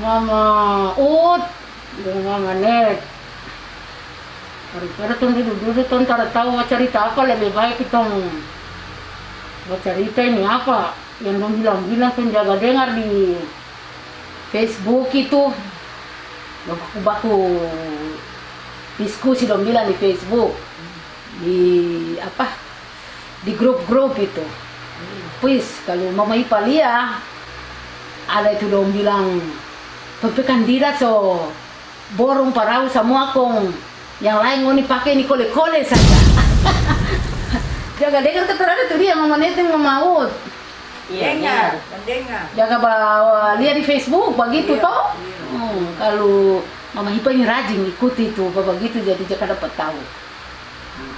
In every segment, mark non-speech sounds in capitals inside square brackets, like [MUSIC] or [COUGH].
Mama Ut. Mama Net. Daripada tuh duduk-duduk tuh ntar tahu cerita apa lebih baik kita cerita ini apa yang dong bilang-bilang tuh jaga dengar di Facebook itu baku-baku diskusi dong bilang di Facebook. Di apa di grup-grup itu Puis kalau Mama Ipa lihat ada itu dong bilang tapi kandidat so borong parau semua kong yang lain mau pakai ini kole-kole saja [LAUGHS] jaga dengar keterangan tuh dia Mama Neteng Mama Ut Iya, dengar, dengar. Jaga bawa lihat di Facebook begitu iya, toh. Iya. Hmm, kalau Mama Hipa ini rajin ikuti itu begitu jadi jangan dapat tahu. Hmm.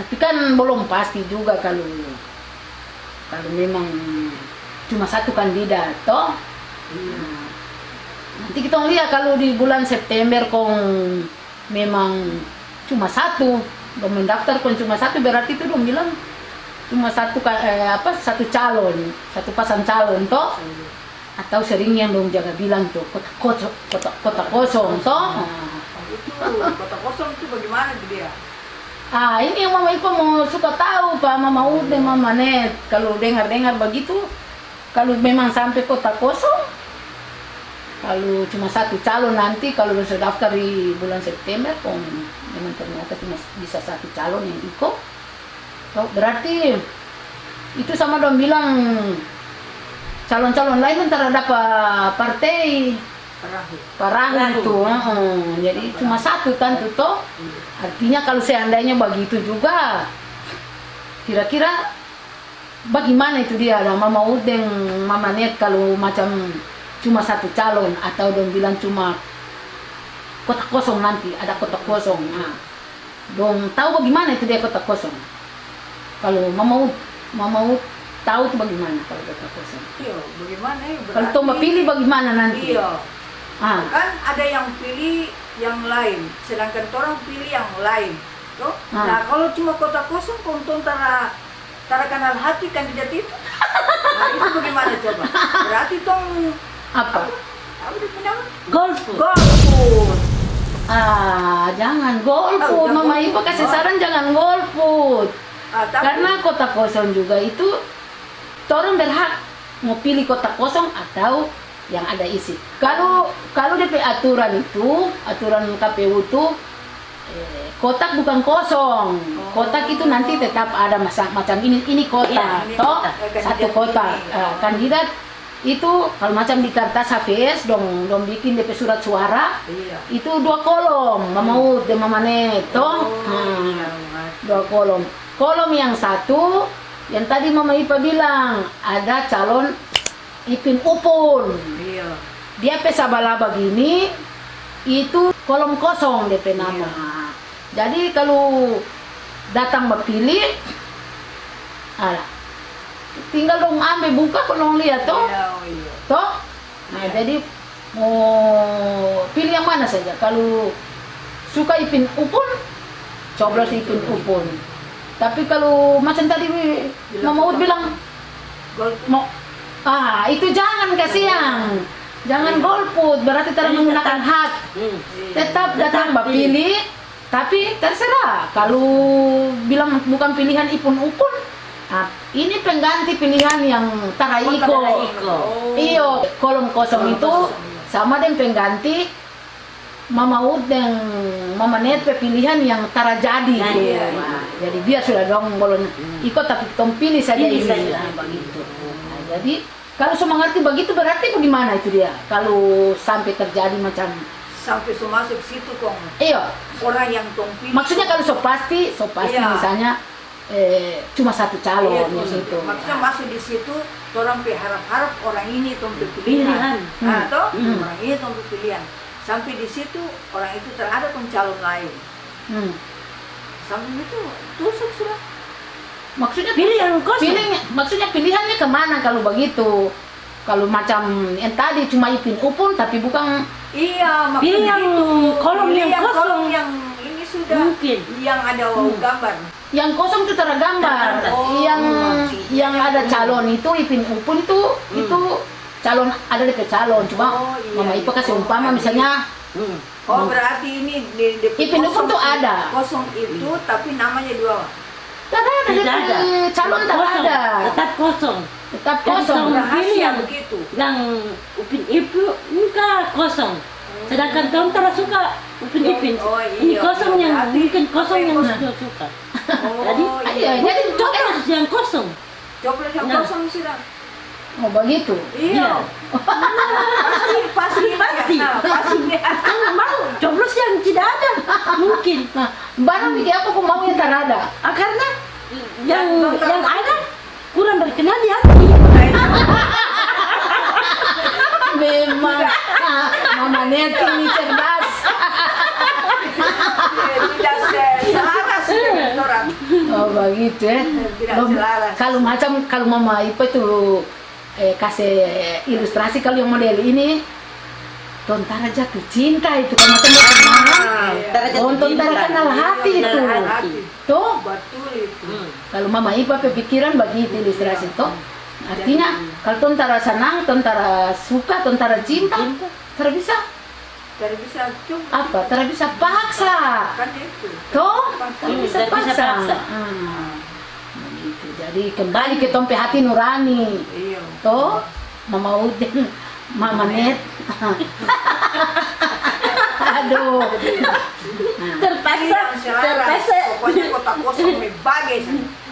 Tapi kan belum pasti juga kalau kalau memang cuma satu kandidat toh. Hmm. Nanti kita lihat kalau di bulan September kong memang cuma satu, mendaftar kong cuma satu berarti itu dong bilang cuma satu eh, apa satu calon satu pasang calon toh? Atau sering yang dong jaga bilang tuh kota kosong kota kota kosong toh? Itu kota kosong itu bagaimana dia? Ah ini yang mama Ipa mau suka tahu pak. Mama udah mama net. Kalau dengar dengar begitu kalau memang sampai kota kosong kalau cuma satu calon nanti kalau sudah daftar di bulan September kok memang ternyata cuma bisa satu calon yang ikut. Oh, berarti itu sama dong bilang calon-calon lain antara dapat partai perahu, perahu itu uh, jadi cuma satu kan tuh toh artinya kalau seandainya begitu juga kira-kira bagaimana itu dia? Ada mama udeng mama net kalau macam cuma satu calon atau dong bilang cuma kota kosong nanti ada kota kosong. Nah dong tahu bagaimana itu dia kota kosong? Kalau mau mau tahu tuh bagaimana kalau data kosong? Iya bagaimana ya? Kalau tuh pilih bagaimana nanti? Iya. Ah. kan ada yang pilih yang lain sedangkan orang pilih yang lain tuh ah. nah kalau cuma kota kosong konton tara tara kenal hati kandidat itu? [LAUGHS] Nah itu bagaimana coba? Berarti tong apa? Golput ah jangan golput oh, mama ibu kasih saran jangan golput Ah, Karena kota kosong juga itu orang berhak mau pilih kota kosong atau yang ada isi. Kalau kalau DP aturan itu, aturan KPU itu eh, kotak bukan kosong. Kotak itu nanti tetap ada masa, macam ini ini kota, ya, toh? satu kota uh, kandidat itu kalau macam di kertas HVS dong dong bikin DP surat suara iya. itu dua kolom mau de mamane toh oh, hmm, iya, dua kolom. Kolom yang satu yang tadi Mama Ipa bilang ada calon Ipin Upun. Iya. dia pesabala begini itu kolom kosong DP nama iya. jadi kalau datang berpilih ala tinggal dong ambil buka kalau lihat toh? Iya, oh iya. toh? Nah iya. jadi mau pilih yang mana saja. Kalau suka Ipin Upun coblos Ipin Upun. Tapi kalau macam tadi Mama Ud bilang mau ah itu jangan kasihan. Jangan golput, berarti tidak menggunakan hak. Tetap datang pilih, tapi terserah. Kalau bilang bukan pilihan ipun upun, nah, ini pengganti pilihan yang taraiko. Oh, Iyo, kolom kosong itu sama dengan pengganti Mama Ud dan Mama Net pilihan yang tara jadi nah, iya, iya. jadi biar sudah dong bolon hmm. ikut tapi tom pilih saja pilih ini saja. Nah, begitu nah, jadi kalau semua ngerti begitu berarti bagaimana itu dia kalau sampai terjadi macam sampai so masuk situ kong iya orang yang tong pilih maksudnya kalau so pasti so pasti iya. misalnya eh, cuma satu calon iya, di situ maksudnya nah. masuk di situ orang berharap-harap orang ini tong pilihan. nah, hmm. hmm. orang ini tong pilihan. Sampai di situ orang itu terhadap calon lain. Hmm. sampai itu tusuk sudah. Maksudnya pilihan pilih maksudnya pilihannya ke mana kalau begitu? Kalau macam yang tadi cuma ipin upun tapi bukan iya pilih yang kolom yang, kosong. kolom yang sudah mungkin yang ada hmm. gambar yang kosong itu tergambar oh, yang yang ada calon itu ipin upun itu hmm. itu calon ada DP calon cuma Oh, iya, mama iya. Ipa kasih Oh, umpama ada. misalnya Hmm. Oh berarti ini di, di Ipin Upun kosong tuh i- ada. Kosong itu tapi namanya dua. tak ada Tidak ada. calon tak Kosong, ada Tetap kosong. tetap kosong yang- begitu. Yang upin ibu enggak kosong. Sedangkan Tom tak suka upin ipin. Oh, Ini iya. kosong yang mungkin kosong yang yang suka suka. Oh, Jadi, iya, jadi Coba harus yang kosong. Coklat yang Nah. kosong sudah. oh begitu Iya. pasti pasti Pasti. Nah, pasti mau coblos yang tidak ada. Mungkin. nah barang apa kok mau yang tak ada Ah, karena yang Yang- yang ada kurang berkenan di hati. memang ah, Neti ini cerdas oh begitu ya selaras. kalau macam kalau mama Ipa itu eh, kasih ilustrasi kalau yang model ini Tontara jatuh cinta itu kan macam Ah, iya. Oh, Tontara kenal hati itu hati. tuh Betul itu. Hmm. kalau mama Ipa pikiran begitu ilustrasi tuh artinya kalau tontara senang tontara suka tontara cinta tidak bisa Tidak bisa cuma apa tidak bisa paksa kan itu. Toh, kan Hmm, bisa paksa. paksa. Hmm. Begitu. Jadi kembali ke tompe hati nurani. Iya. Toh, Mama Udin, Mama Net. Aduh. Nah, Terpaksa, terpaksa, Pokoknya kota kosong bagus.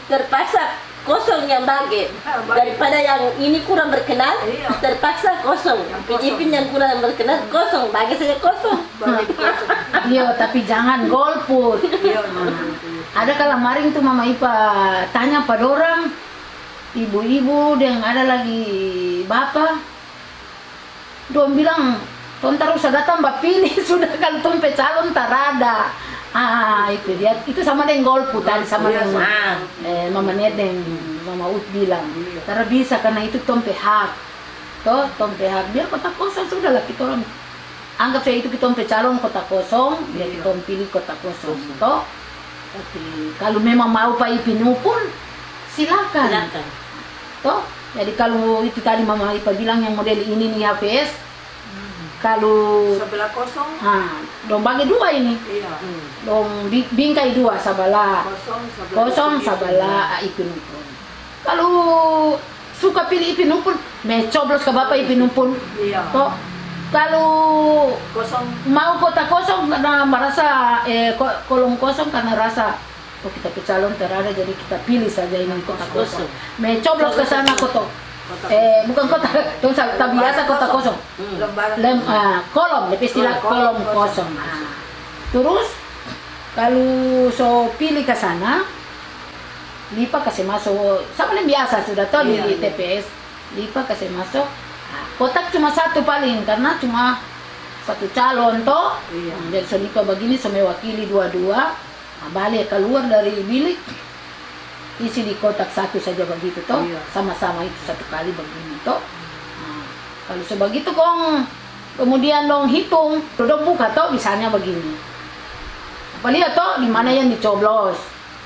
terpaksa kosong yang bagi daripada yang ini kurang berkenan Iya. terpaksa kosong Yang kosong. Ipin yang kurang berkenan kosong bagi saja kosong. Iya, tapi jangan golput. Iya. Ada kalau maring tuh Mama Ipa tanya pada orang, ibu-ibu yang ada lagi bapak, dong bilang, tontar usah datang mbak pilih [LAUGHS] sudah kalau tompe calon tak ada. Ah itu dia, itu sama dengan tadi sama Iya, dengan Ah. eh, Mama Nedeng, Mama Ut bilang, Iya. tak bisa karena itu tompe hak. Toh, tompe hak, biar kota kosong sudah lah kita orang anggap saya itu kita tompe calon kota kosong, biar Iya. kita orang pilih kota kosong. Toh, kalau memang mau Pak Ipinu pun silakan. silakan Toh, jadi kalau itu tadi Mama Ipa bilang yang model ini nih HVS, kalau Sebelah kosong. ah, dong bagi dua ini, Iya. Hmm. dong bi- bingkai dua sabala, Kosong sebelah kosong sabala Ipinu pun. Kalau suka pilih Ipinu pun, me coblos ke Bapak Ipinu pun. Iya. Toh, kalau Kosong. mau kota kosong karena merasa eh ko- kolong kosong karena rasa oh kita ke calon terada jadi kita pilih saja ini kota kosong. Kosong. Me coblos ke sana kota. Kota Eh bukan kota, tuh tak biasa kota kosong. Hmm. Lem, ah, kolom, lebih istilah kolom Kolom kosong. kosong. Ah. Terus kalau so pilih ke sana, Lipa kasih masuk, sama yang biasa sudah tahu Iya, di iya. TPS, Lipa kasih masuk. Ah, Kotak cuma satu paling karena cuma satu calon toh. Iya. Jadi so Lipa begini so mewakili dua-dua. Nah, balik keluar dari bilik isi di kotak satu saja begitu toh. Iya. sama-sama itu satu kali begini toh. Nah, kalau sebegitu kong kemudian dong hitung dong buka toh misalnya begini. Apa lihat toh di mana yang dicoblos?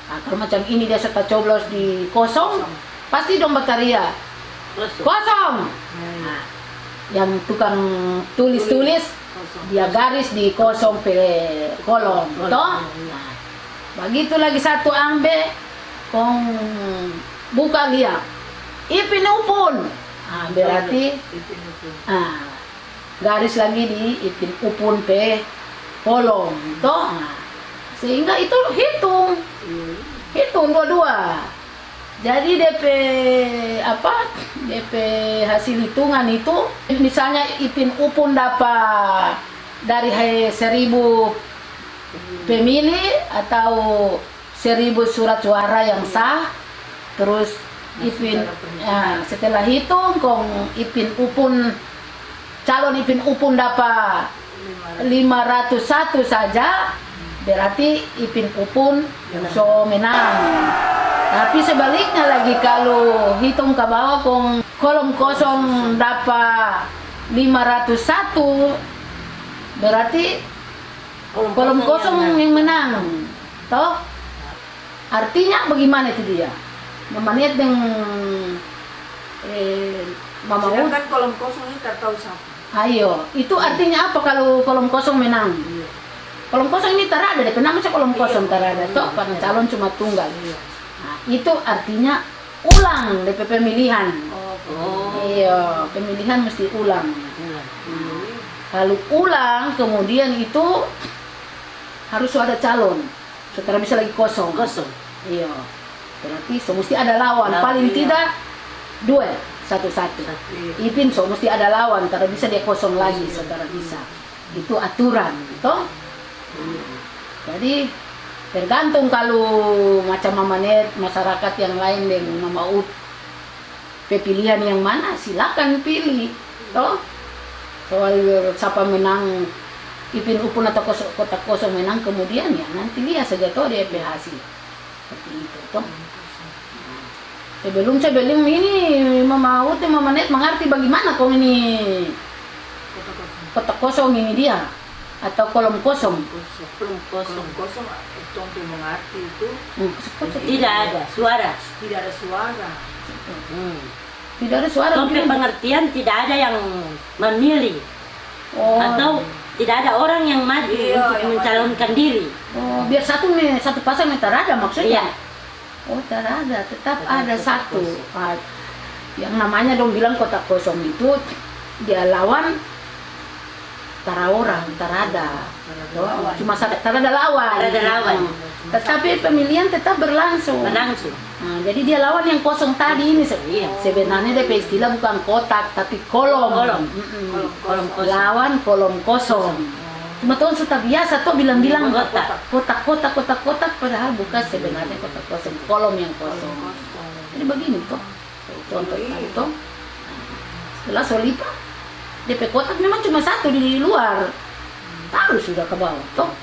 Nah, kalau macam ini dia serta coblos di kosong Kosong. pasti dong bataria kosong. Kosong. Iya. nah, yang tukang tulis-tulis dia garis di kosong pe kolom toh. iya. Nah, begitu lagi satu ambe kong buka lihat ipin upun ah, berarti Ipin Upun. ah, garis lagi di ipin upun pe kolom toh ah. sehingga itu hitung Iya. hitung dua-dua jadi DP apa DP hasil hitungan itu misalnya ipin upun dapat dari hai seribu pemilih atau seribu surat suara yang sah. Terus ipin ya, setelah hitung kong ipin upun calon ipin upun dapat 501 saja. Berarti ipin upun so menang. Tapi sebaliknya lagi kalau hitung ke bawah kong kolom kosong dapat 501 berarti kolom kosong yang menang toh artinya bagaimana itu dia memanit dengan eh, Mama. Sedangkan kolom kosong ini tak tahu siapa. Ayo, itu artinya apa kalau kolom kosong menang? Iya. Kolom kosong ini terada, deh. Kenapa sih kolom kosong terada? Iya. Toh, karena calon cuma tunggal. Iya. Nah, itu artinya ulang DP pemilihan. Oh. Iya, pemilihan mesti ulang. Kalau ulang, kemudian itu harus ada calon. Setelah bisa lagi kosong. Kosong. Iya. Berarti so mesti ada lawan. Lawan, Paling iya. tidak dua satu-satu. Iya. Ipin so mesti ada lawan, tidak bisa dia kosong lagi, saudara bisa. Itu aturan, toh? Jadi tergantung kalau macam mamanet masyarakat yang lain yang mau pilihan yang mana silakan pilih, toh? Soal siapa menang Ipin Upun atau kos- kota kosong menang kemudian ya nanti lihat saja toh dia hasil seperti itu toh. Sebelum sebelum ini Mama Ut dan Mama Net mengerti bagaimana kok ini Kota kosong. kotak kosong ini dia atau kolom kosong. Kosong. Belum kosong. Kolom kosong itu untuk mengerti itu Hmm, kosong. Tidak ada suara. tidak ada suara. Hmm. Tidak ada suara. Begitu. pengertian tidak ada yang memilih Oh, atau tidak ada orang yang maju Iya, untuk yang mencalonkan diri. oh, biar satu nih satu pasang nih ada maksudnya. Iya. Oh, ada, tetap Tetap ada satu. kosong. Ah, yang namanya dong bilang kotak kosong itu dia lawan tara orang, tarada. Cuma satu tarada lawan. Tarada lawan. Tetapi pemilihan tetap berlangsung. Berlangsung. Nah, jadi dia lawan yang kosong tadi ini Iya. sebenarnya DP istilah bukan kotak tapi kolom. Kolom. Mm-mm. Kolom Kolom kosong. Lawan kolom kosong. Cuma tuh sudah biasa tuh bilang-bilang Kotak. kotak kotak kotak kotak padahal bukan sebenarnya kotak kosong kolom yang kosong. Kosong. Jadi begini toh. Contoh tadi toh. Setelah solipa DP kotak memang cuma satu di luar. Taruh sudah ke bawah toh.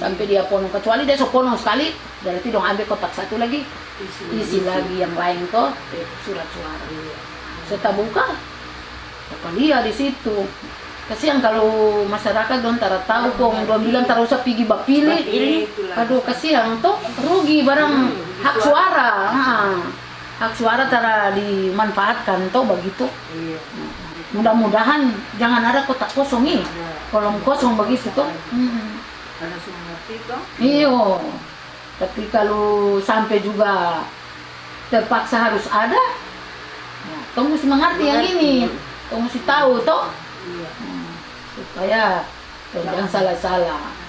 Sampai dia ponong kecuali dia so ponong sekali berarti dong ambil kotak satu lagi. Isi. isi lagi yang lain kok eh, surat suara. Saya buka. Apa dia di situ? Kasihan kalau masyarakat don tara tahu kok don bilang tara usah pergi Bapilih. Itulah. aduh kasihan toh. Rugi barang. Hak suara. Ah, hak suara tara dimanfaatkan toh begitu Iya. mudah-mudahan jangan ada kotak kosong nih. Kolom kosong begitu toh Hmm. Karena semua. Iyo. Tapi kalau sampai juga terpaksa harus ada, ya, kau mesti mengerti yang ini. Kau mesti tahu toh Iya. supaya kau jangan salah-salah.